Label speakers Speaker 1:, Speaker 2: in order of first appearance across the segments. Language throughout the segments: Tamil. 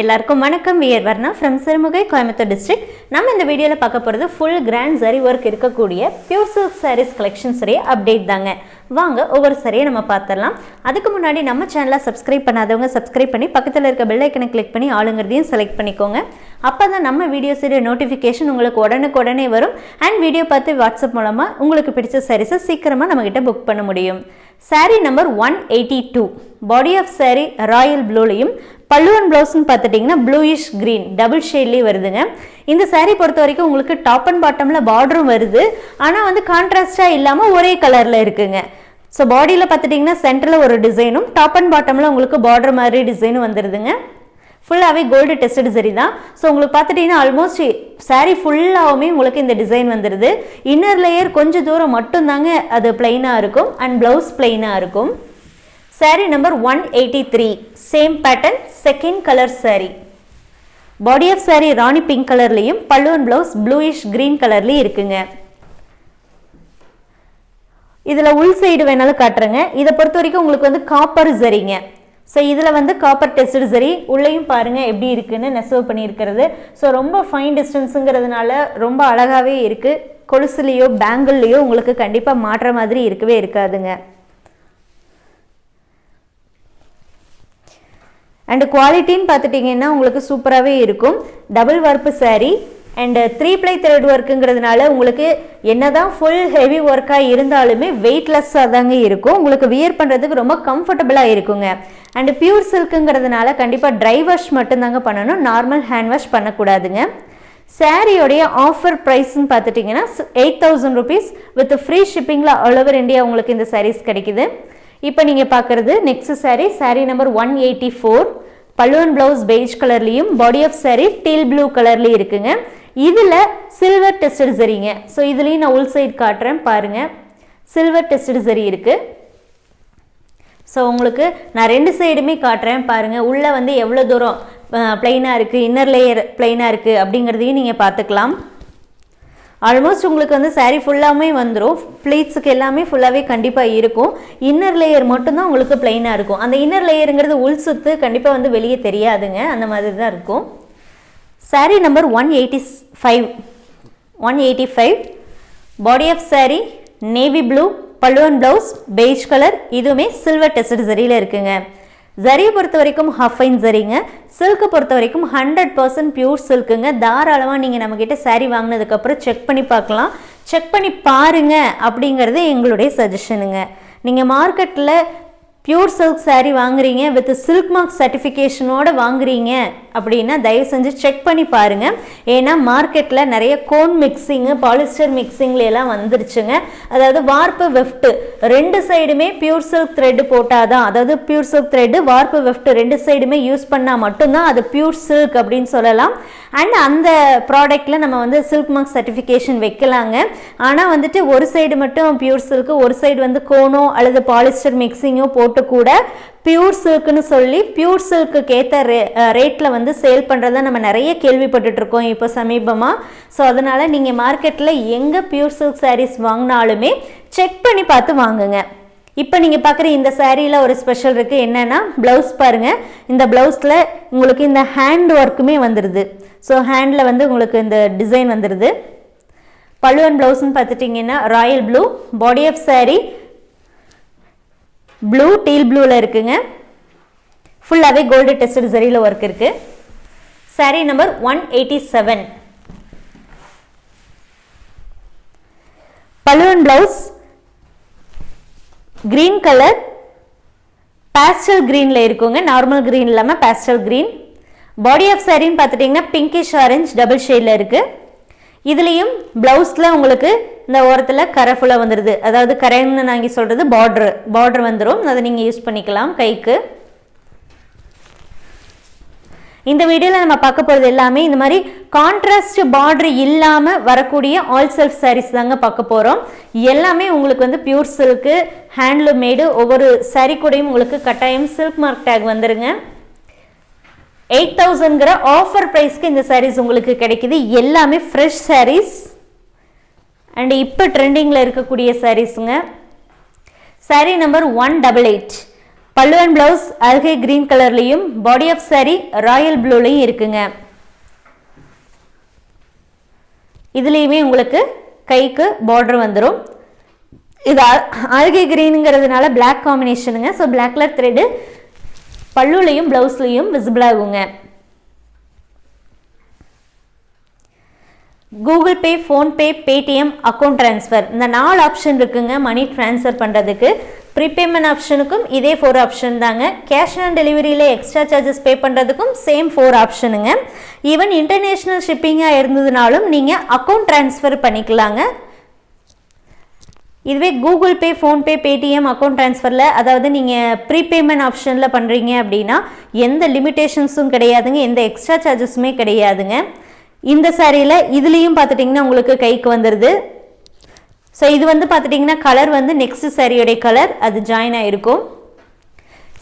Speaker 1: எல்லாருக்கும் வணக்கம். We are Varna from Sirumugai Coimbatore district நம்ம இந்த வீடியோவில் பார்க்க போகிறது ஃபுல் கிராண்ட் சரி ஒர்க் இருக்கக்கூடிய பியூர் சில்க் சாரீஸ் கலெக்ஷன் சரி அப்டேட் தாங்க. வாங்க ஒவ்வொரு சரியை நம்ம பார்த்துடலாம். அதுக்கு முன்னாடி நம்ம சேனலை சப்ஸ்கிரைப் பண்ணாதவங்க சப்ஸ்கிரைப் பண்ணி பக்கத்தில் இருக்க பெல்லைக்கனை கிளிக் பண்ணி ஆளுங்கிறதையும் செலக்ட் பண்ணிக்கோங்க. அப்போ தான் நம்ம வீடியோஸுடைய நோட்டிஃபிகேஷன் உங்களுக்கு உடனுக்குடனே வரும். அண்ட் வீடியோ பார்த்து வாட்ஸ்அப் மூலமாக உங்களுக்கு பிடிச்ச சாரீஸை சீக்கிரமாக நம்மக்கிட்ட புக் பண்ண முடியும். Saree number one eighty two body of saree royal ப்ளூலையும் பல்லுவன் ப்ளவுஸ்னு பார்த்துட்டிங்கன்னா ப்ளூயிஷ் க்ரீன் டபுள் ஷேட்லேயே வருதுங்க. இந்த சாரீ பொறுத்த வரைக்கும் உங்களுக்கு டாப் அண்ட் பாட்டமில் பார்டரும் வருது. ஆனால் வந்து கான்ட்ராஸ்டாக இல்லாமல் ஒரே கலரில் இருக்குங்க. ஸோ பாடியில் பார்த்துட்டிங்கன்னா சென்டரில் ஒரு டிசைனும் டாப் அண்ட் பாட்டமில் உங்களுக்கு பார்டர் மாதிரி டிசைனும் வந்துடுதுங்க ஃபுல்லாகவே கோல்டு டெஸ்டட் சரி தான். ஸோ உங்களுக்கு பார்த்துட்டிங்கன்னா ஆல்மோஸ்ட் சாரீ ஃபுல்லாகவுமே உங்களுக்கு இந்த டிசைன் வந்துடுது இன்னர் லேயர் கொஞ்சம் தூரம் மட்டும்தாங்க அது பிளெயினாக இருக்கும். அண்ட் ப்ளவுஸ் பிளெயினாக இருக்கும். Saree number one eighty three same pattern second colour saree. Body of saree rani pink கலர்லேயும் பல்லுவன் ப்ளவுஸ் ப்ளூயிஷ் க்ரீன் கலர்லேயும் இருக்குங்க. இதில் உள் சைடு வேணாலும் காட்டுறேங்க. இதை பொறுத்த வரைக்கும் உங்களுக்கு வந்து காப்பர் சரிங்க. ஸோ இதில் வந்து காப்பர் டெஸ்டு சரி உள்ளேயும் பாருங்கள் எப்படி இருக்குன்னு நெசவு பண்ணியிருக்கிறது. ஸோ ரொம்ப ஃபைன் டிஸ்டன்ஸுங்கிறதுனால ரொம்ப அழகாகவே இருக்குது கொலுசுலேயோ பேங்கிள்லேயோ உங்களுக்கு கண்டிப்பாக மாற்ற மாதிரி இருக்கவே இருக்காதுங்க. அண்டு குவாலிட்டின்னு பார்த்துட்டிங்கன்னா உங்களுக்கு சூப்பராகவே இருக்கும். டபுள் வார்ப்பு saree and three ply thread ஒர்க்குங்கிறதுனால உங்களுக்கு என்னதான் ஃபுல் ஹெவி ஒர்க்காக இருந்தாலுமே வெயிட்லெஸ்ஸாக தாங்க இருக்கும். உங்களுக்கு வியர் பண்ணுறதுக்கு ரொம்ப கம்ஃபர்டபுளாக இருக்குங்க. அண்டு பியூர் சில்க்குங்கிறதுனால கண்டிப்பாக ட்ரை வாஷ் மட்டும்தாங்க பண்ணணும். நார்மல் ஹேண்ட் வாஷ் பண்ணக்கூடாதுங்க. சாரியோடைய ஆஃபர் ப்ரைஸ்ன்னு பார்த்துட்டிங்கன்னா eight thousand rupees with free ஷிப்பிங்கில் all over India உங்களுக்கு இந்த சாரீஸ் கிடைக்குது. இப்போ நீங்கள் பார்க்குறது next saree saree number one eighty four பல்லுவன் ப்ளவுஸ் பெய்ஜ் கலர்லேயும் body of saree teal blue கலர்லேயும் இருக்குங்க. இதில் சில்வர் டெஸ்டட் சரிங்க ஸோ இதுலேயும் நான் உள் சைடு காட்டுறேன் பாருங்கள் சில்வர் டெஸ்டட் சரி இருக்குது ஸோ உங்களுக்கு நான் ரெண்டு சைடுமே காட்டுறேன் பாருங்கள் உள்ளே வந்து எவ்வளோ தூரம் ப்ளைனாக இருக்குது இன்னர் லேயர் ப்ளைனாக இருக்குது அப்படிங்கிறதையும் நீங்கள் பார்த்துக்கலாம். ஆல்மோஸ்ட் உங்களுக்கு வந்து saree ஃபுல்லாமே வந்துடும் ப்ளீட்ஸுக்கு எல்லாமே ஃபுல்லாகவே கண்டிப்பாக இருக்கும். இன்னர் லேயர் மட்டும்தான் உங்களுக்கு பிளெயினாக இருக்கும். அந்த இன்னர் லேயருங்கிறது உள் சுத்து கண்டிப்பாக வந்து வெளியே தெரியாதுங்க. அந்த மாதிரி தான் இருக்கும். Saree number one eighty five one eighty five body of saree navy blue பல்லுவன் ப்ளவுஸ் பெய்ஜ் கலர் இதுவுமே சில்வர் டெஸ்ட் சரியில் இருக்குங்க. ஜரியை பொறுத்த வரைக்கும் ஹஃபைன் சரிங்க சில்க்கு பொறுத்த வரைக்கும் ஹண்ட்ரட் பர்சன்ட் பியூர் சில்க்குங்க தாராளமாக நீங்கள் நம்மக்கிட்ட saree வாங்கினதுக்கப்புறம் செக் பண்ணி பார்க்கலாம். செக் பண்ணி பாருங்க அப்படிங்கிறது எங்களுடைய சஜஷனுங்க நீங்கள் மார்க்கெட்டில் பியூர் சில்க் சேரீ வாங்குறீங்க வித் சில்க் மார்க் சர்டிஃபிகேஷனோட வாங்குறீங்க அப்படின்னா தயவு செஞ்சு செக் பண்ணி பாருங்க. ஏன்னா மார்க்கெட்டில் நிறைய கோன் மிக்சிங்கு பாலிஸ்டர் மிக்சிங்லாம் எல்லாம் வந்துருச்சுங்க. அதாவது வார்ப்பு வெஃப்ட் ரெண்டு சைடுமே பியூர் சில்க் த்ரெட் போட்டாதான் அதாவது pure silk thread warp weft ரெண்டு சைடுமே யூஸ் பண்ணால் மட்டும்தான் அது பியூர் சில்க் அப்படின்னு சொல்லலாம். அண்ட் அந்த ப்ராடக்ட்டில் நம்ம வந்து சில்க் மார்க் சர்டிஃபிகேஷன் வைக்கலாங்க. ஆனால் வந்துட்டு ஒரு சைடு மட்டும் பியூர் சில்க்கு ஒரு சைடு வந்து கோனோ அல்லது பாலிஸ்டர் மிக்சிங்கோ போட்டு கூட பியூர் சில்க்குன்னு சொல்லி பியூர் சில்க்குக்கு ஏற்ற ரே ரேட்டில் வந்து சேல் பண்ணுறத நம்ம நிறைய கேள்விப்பட்டுட்டுருக்கோம் இப்போ சமீபமாக ஸோ அதனால் நீங்கள் மார்க்கெட்டில் எங்கே பியூர் சில்க் சாரீஸ் வாங்கினாலுமே செக் பண்ணி பார்த்து வாங்குங்க. இப்போ நீங்கள் பார்க்குற இந்த சேரீயில் ஒரு ஸ்பெஷல் இருக்குது என்னென்னா ப்ளவுஸ் பாருங்கள் இந்த ப்ளவுஸில் உங்களுக்கு இந்த ஹேண்ட் ஒர்க்குமே வந்துடுது ஸோ ஹேண்டில் வந்து உங்களுக்கு இந்த டிசைன் வந்துடுது பல்லுவன் ப்ளவுஸ்னு பார்த்துட்டிங்கன்னா royal blue body of saree blue teal ப்ளூவில் இருக்குங்க. ஃபுல்லாகவே கோல்டு டெஸ்டட் சரியில் ஒர்க் இருக்குது saree number one eighty seven பல்லுவன் ப்ளவுஸ் கிரீன் கலர் பேஸ்டல் க்ரீனில் இருக்குங்க. நார்மல் க்ரீன் இல்லாமல் பேஸ்டல் க்ரீன் பாடி ஆஃப் சாரின்னு பார்த்துட்டிங்கன்னா பிங்கிஷ் ஆரஞ்ச் டபுள் ஷேடில் இருக்குது இதுலேயும் ப்ளவுஸில் உங்களுக்கு இந்த ஓரத்தில் கரை ஃபுல்லாக வந்துடுது அதாவது கரைன்னு நாங்கள் சொல்கிறது பார்ட்ரு பார்ட்ரு வந்துடும் அதை நீங்கள் யூஸ் பண்ணிக்கலாம் கைக்கு. இந்த வீடியோவில் நம்ம பார்க்க போகிறது எல்லாமே இந்த மாதிரி கான்ட்ராஸ்ட் பார்டர் இல்லாமல் வரக்கூடிய ஆல் செல்ஃப் சாரீஸ் தாங்க பார்க்க போகிறோம் எல்லாமே உங்களுக்கு வந்து பியூர் சில்க்கு ஹேண்ட்லூம் மேடு ஒவ்வொரு சாரீ கூடையும் உங்களுக்கு கட்டாயம் சில்க் மார்க் டேக் வந்துருங்க. எயிட் தௌசண்ட்ங்கிற ஆஃபர் ப்ரைஸ்க்கு இந்த சாரீஸ் உங்களுக்கு கிடைக்குது. எல்லாமே ஃப்ரெஷ் சாரீஸ் அண்ட் இப்போ ட்ரெண்டிங்கில் இருக்கக்கூடிய சாரீஸுங்க saree number one double eight pallu and blouse algae green கலர்லையும் body of sari royal ப்ளூலையும் இருக்குங்க. இதுலேயுமே உங்களுக்கு கைக்கு பார்டர் வந்துடும் இது அல்கே கிரீனுங்கிறதுனால பிளாக் காம்பினேஷனுங்க ஸோ பிளாக் கலர் த்ரெட்டு பல்லுலையும் ப்ளவுஸ்லேயும் விசிபிள் ஆகுங்க. Google Pay PhonePe Paytm account transfer இந்த நாலு ஆப்ஷன் இருக்குங்க மணி ட்ரான்ஸ்ஃபர் பண்ணுறதுக்கு ப்ரீபேமெண்ட் ஆப்ஷனுக்கும் இதே ஃபோர் ஆப்ஷன் தாங்க. கேஷ் ஆன் டெலிவரியில் எக்ஸ்ட்ரா சார்ஜஸ் பே பண்ணுறதுக்கும் சேம் ஃபோர் ஆப்ஷனுங்க ஈவன் இன்டர்நேஷ்னல் ஷிப்பிங்காக இருந்ததுனாலும் நீங்கள் அக்கௌண்ட் ட்ரான்ஸ்ஃபர் பண்ணிக்கலாங்க. இதுவே Google Pay PhonePe Paytm account ட்ரான்ஸ்ஃபரில் அதாவது நீங்கள் ப்ரீபேமெண்ட் ஆப்ஷனில் பண்ணுறீங்க அப்படின்னா எந்த லிமிட்டேஷன்ஸும் கிடையாதுங்க எந்த எக்ஸ்ட்ரா சார்ஜஸுமே கிடையாதுங்க. இந்த சாரியில் இதுலேயும் பார்த்துட்டிங்கன்னா உங்களுக்கு கைக்கு வந்துடுது ஸோ இது வந்து பார்த்துட்டிங்கன்னா கலர் வந்து நெக்ஸ்ட் சாரியோடைய கலர் அது ஜாயின் ஆகிருக்கும்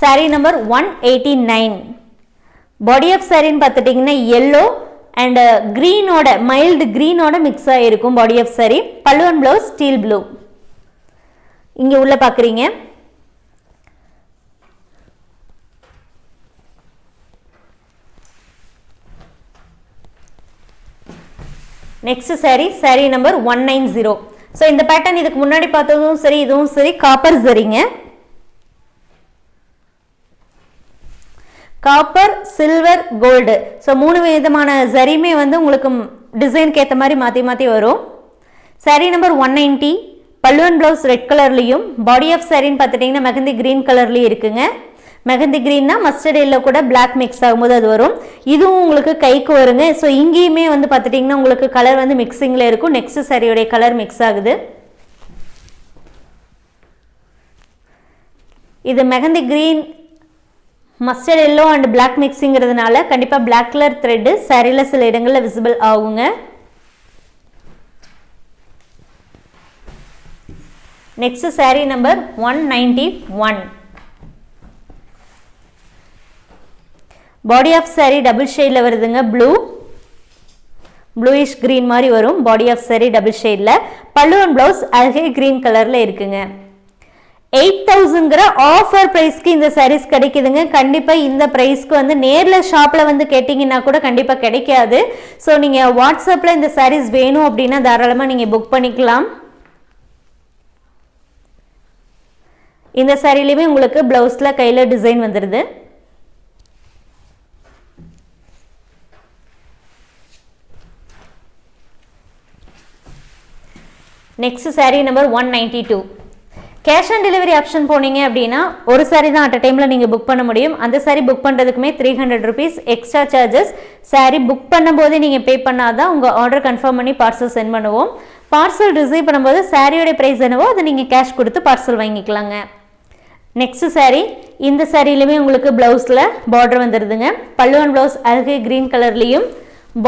Speaker 1: saree number one eighty nine body of சாரின்னு பார்த்துட்டிங்கன்னா எல்லோ அண்ட் க்ரீனோட மைல்டு க்ரீனோட மிக்ஸ் ஆகிருக்கும் பாடி ஆஃப் சாரி பல்லுவன் ப்ளவுஸ் ஸ்டீல் ப்ளூ இங்கே உள்ள பார்க்குறீங்க. Next saree saree number one nine zero so இந்த பேட்டர்ன் இதுக்கு முன்னாடி பார்த்ததும் சரி இதுவும் சரி காப்பர் சரிங்க காப்பர் சில்வர் கோல்டு ஸோ மூணு விதமான சரியுமே வந்து உங்களுக்கு டிசைனுக்கு ஏற்ற மாதிரி மாற்றி மாற்றி வரும். சாரி நம்பர் ஒன் நைன்ட்டி பல்லுவன் ப்ளவுஸ் ரெட் கலர்லையும் பாடி ஆஃப் சாரின்னு பார்த்துட்டிங்கன்னா மெகந்தி க்ரீன் கலர்லேயும் இருக்குங்க. மெகந்தி க்ரீன்னா மஸ்டர்ட் எல்லோ கூட பிளாக் மிக்ஸ் ஆகும்போது அது வரும். இதுவும் உங்களுக்கு கைக்கு வருங்க. ஸோ இங்கேயுமே வந்து பார்த்துட்டிங்கன்னா உங்களுக்கு கலர் வந்து மிக்சிங்கில் இருக்கும். நெக்ஸ்ட் சரியுடைய கலர் மிக்ஸ் ஆகுது. இது mehndi green mustard yellow and black மிக்ஸிங்கிறதுனால கண்டிப்பாக பிளாக் கலர் த்ரெட்டு சரியில் சில இடங்களில் விசிபிள் ஆகுங்க. Next saree number one ninety one body of saree double ஷேடில் வருதுங்க ப்ளூ ப்ளூயிஷ் க்ரீன் மாதிரி வரும். பாடி ஆஃப் சாரீ டபுள் ஷேடில் பல்லு அண்ட் ப்ளவுஸ் அழகே க்ரீன் கலரில் இருக்குங்க. எயிட் தௌசண்ட்ங்கிற ஆஃபர் ப்ரைஸ்க்கு இந்த சாரீஸ் கிடைக்குதுங்க. கண்டிப்பாக இந்த ப்ரைஸ்க்கு வந்து நேரில் ஷாப்பில் வந்து கேட்டிங்கன்னா கூட கண்டிப்பாக கிடைக்காது. ஸோ நீங்கள் வாட்ஸ்அப்பில் இந்த சாரீஸ் வேணும் அப்படின்னா தாராளமாக நீங்கள் புக் பண்ணிக்கலாம். இந்த சாரிலையுமே உங்களுக்கு ப்ளவுஸில் கையில் டிசைன் வந்துடுது next saree number one ninety two cash on delivery option போனீங்க அப்படின்னா ஒரு சாரீ தான் அட் அ டைமில் நீங்கள் புக் பண்ண முடியும். அந்த sari book பண்ணுறதுக்குமே three hundred rupees extra charges saree book பண்ணும்போதே நீங்கள் பே பண்ணாதான் உங்கள் ஆர்டர் கன்ஃபார்ம் பண்ணி பார்சல் சென்ட் பண்ணுவோம். பார்சல் ரிசீவ் பண்ணும்போது சாரியோடைய ப்ரைஸ் என்னவோ அதை நீங்கள் கேஷ் கொடுத்து பார்சல் வாங்கிக்கலாங்க. நெக்ஸ்ட் சாரீ இந்த சாரீலையுமே உங்களுக்கு ப்ளவுஸில் பார்டர் வந்துடுதுங்க பல்லுவன் ப்ளவுஸ் அழகு க்ரீன் கலர்லேயும்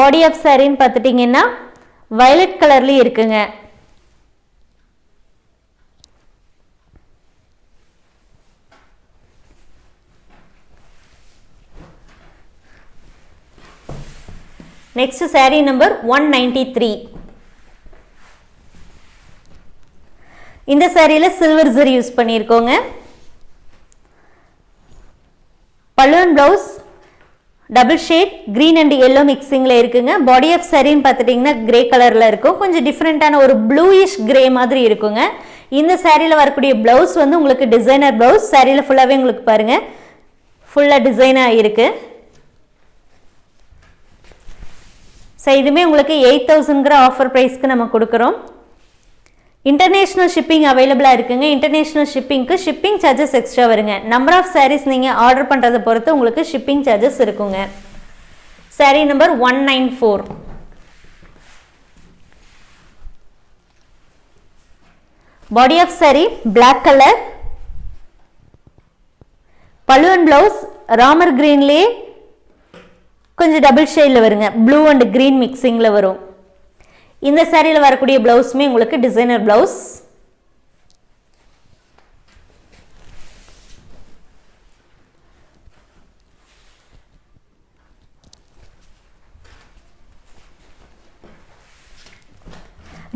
Speaker 1: பாடி ஆஃப் சாரின்னு பார்த்துட்டிங்கன்னா வயலட் கலர்லேயும் இருக்குங்க. Next saree number one ninety three இந்த சாரியில் சில்வர் ஜரி யூஸ் பண்ணியிருக்கோங்க balloon blouse double shade green and yellow மிக்சிங்கில் இருக்குங்க. பாடி ஆஃப் சரின்னு பார்த்துட்டிங்கன்னா கிரே கலரில் இருக்கும். கொஞ்சம் டிஃப்ரெண்ட்டான ஒரு ப்ளூயிஷ் கிரே மாதிரி இருக்குங்க. இந்த சேரீயில் வரக்கூடிய ப்ளவுஸ் வந்து உங்களுக்கு டிசைனர் ப்ளவுஸ் சாரியில் ஃபுல்லாகவே உங்களுக்கு பாருங்கள் ஃபுல்லாக டிசைனாக இருக்குது ஸோ இதுவுமே உங்களுக்கு எயிட் தௌசண்ட்ங்கிற ஆஃபர் ப்ரைஸ்க்கு நம்ம கொடுக்குறோம். இன்டர்நேஷ்னல் ஷிப்பிங் அவைலபிளாக இருக்குங்க. இன்டர்நேஷ்னல் ஷிப்பிங்க்கு ஷிப்பிங் சார்ஜஸ் எக்ஸ்ட்ரா வருங்க. நம்பர் ஆஃப் சாரீஸ் நீங்கள் ஆர்டர் பண்ணுறதை பொறுத்து உங்களுக்கு ஷிப்பிங் சார்ஜஸ் இருக்குங்க. Saree number one nine four body of saree black colour பழுவன் blouse Ramar கிரீன்லேயே கொஞ்சம் டபுள் ஷேடில் வருங்க. ப்ளூ அண்ட் க்ரீன் மிக்சிங்கில் வரும். இந்த சேரீயில் வரக்கூடிய ப்ளவுஸுமே உங்களுக்கு டிசைனர் ப்ளவுஸ்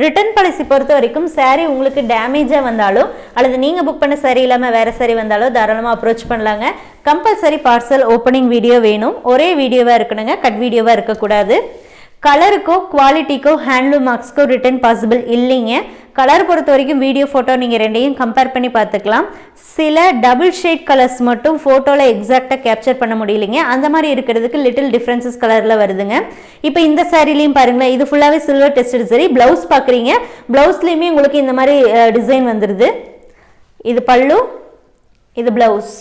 Speaker 1: ரிட்டர்ன் பாலிசி பொறுத்த வரைக்கும் சாரீ உங்களுக்கு டேமேஜாக வந்தாலும் அல்லது நீங்கள் புக் பண்ண சரி இல்லாமல் வேறு சரி வந்தாலும் தாராளமாக அப்ரோச் பண்ணலாங்க. கம்பல்சரி பார்சல் ஓப்பனிங் வீடியோ வேணும். ஒரே வீடியோவாக இருக்கணுங்க கட் வீடியோவாக இருக்கக்கூடாது. கலருக்கோ குவாலிட்டிக்கோ ஹேண்ட்லூம் மார்க்ஸ்க்கோ ரிட்டர்ன் பாசிபிள் இல்லைங்க. கலர் பொறுத்த வரைக்கும் வீடியோ ஃபோட்டோ நீங்கள் ரெண்டையும் கம்பேர் பண்ணி பார்த்துக்கலாம். சில டபுள் ஷேட் கலர்ஸ் மட்டும் ஃபோட்டோவில் எக்ஸாக்டாக கேப்சர் பண்ண முடியலைங்க. அந்த மாதிரி இருக்கிறதுக்கு லிட்டில் டிஃப்ரென்சஸ் கலரில் வருதுங்க. இப்போ இந்த சாரிலையும் பாருங்களேன் இது ஃபுல்லாகவே சில்வர் டெஸ்டட் சரி. ப்ளவுஸ் பார்க்குறீங்க ப்ளவுஸ்லேயுமே உங்களுக்கு இந்த மாதிரி டிசைன் வந்துடுது இது பல்லு இது ப்ளவுஸ்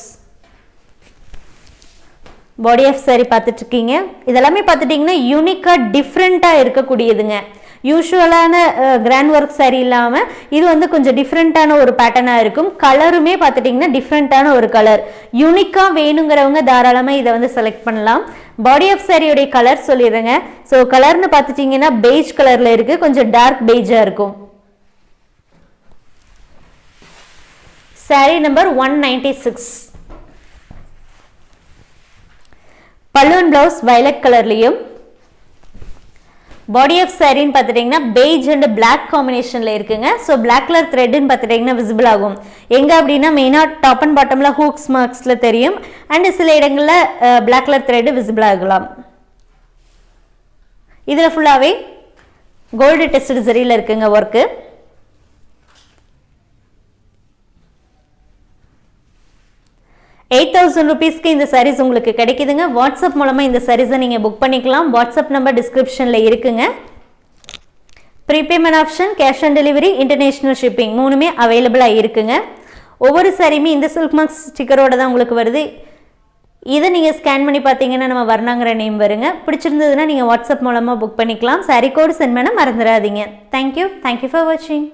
Speaker 1: பாடி ஆஃப் சாரி பார்த்துட்ருக்கீங்க இதெல்லாமே பார்த்துட்டிங்கன்னா யூனிக்காக டிஃப்ரெண்ட்டாக இருக்கக்கூடியதுங்க. யூஷுவலான கிராண்ட் ஒர்க் சாரி இல்லாமல் இது வந்து கொஞ்சம் டிஃப்ரெண்ட்டான ஒரு பேட்டர்னாக இருக்கும். கலருமே பார்த்துட்டிங்கன்னா டிஃப்ரெண்ட்டான ஒரு கலர் யூனிக்காக வேணுங்கிறவங்க தாராளமாக இதை வந்து செலக்ட் பண்ணலாம். பாடி ஆஃப் சாரியோடைய கலர் சொல்லிடுறேங்க. ஸோ கலர்னு பார்த்துட்டிங்கன்னா பெய்ஜ் கலரில் இருக்குது கொஞ்சம் டார்க் பெய்ஜாக இருக்கும். Saree number one ninety six balloon blouse violet கலர்லையும் பாடி ஆஃப் சாரின்னு பார்த்துட்டிங்கன்னா பெய்ஜ் அண்ட் பிளாக் காம்பினேஷனில் இருக்குங்க. ஸோ பிளாக் கலர் த்ரெட்டுன்னு பார்த்துட்டிங்கன்னா விசிபிள் ஆகும். எங்கே அப்படின்னா மெயினாக டாப் அண்ட் பாட்டமில் ஹூக்ஸ் மார்க்ஸில் தெரியும். அண்டு சில இடங்களில் பிளாக் கலர் த்ரெட்டு விசிபிள் ஆகலாம். இதில் ஃபுல்லாகவே கோல்டு டெஸ்ட் சரியில் இருக்குங்க ஒர்க்கு எயிட் தௌசண்ட் ருபீஸ்க்கு இந்த சாரீஸ் உங்களுக்கு கிடைக்குதுங்க. வாட்ஸ்அப் மூலமாக இந்த சாரீஸை நீங்கள் புக் பண்ணிக்கலாம். வாட்ஸ்அப் நம்பர் டிஸ்கிரிப்ஷனில் இருக்குங்க. Prepayment option cash on delivery international shipping மூணுமே அவைலபிளாக இருக்குங்க. ஒவ்வொரு சாரியுமே இந்த சில்க் மார்க்ஸ் ஸ்டிக்கரோட தான் உங்களுக்கு வருது. இதை நீங்கள் ஸ்கேன் பண்ணி பார்த்தீங்கன்னா நம்ம வர்ணாங்கிற நேம் வருங்க. பிடிச்சிருந்ததுன்னா நீங்கள் வாட்ஸ்அப் மூலமாக புக் பண்ணிக்கலாம். சாரி கோடு சென்ட் பண்ண மறந்துடாதீங்க. தேங்க்யூ தேங்க்யூ ஃபார் வாட்சிங்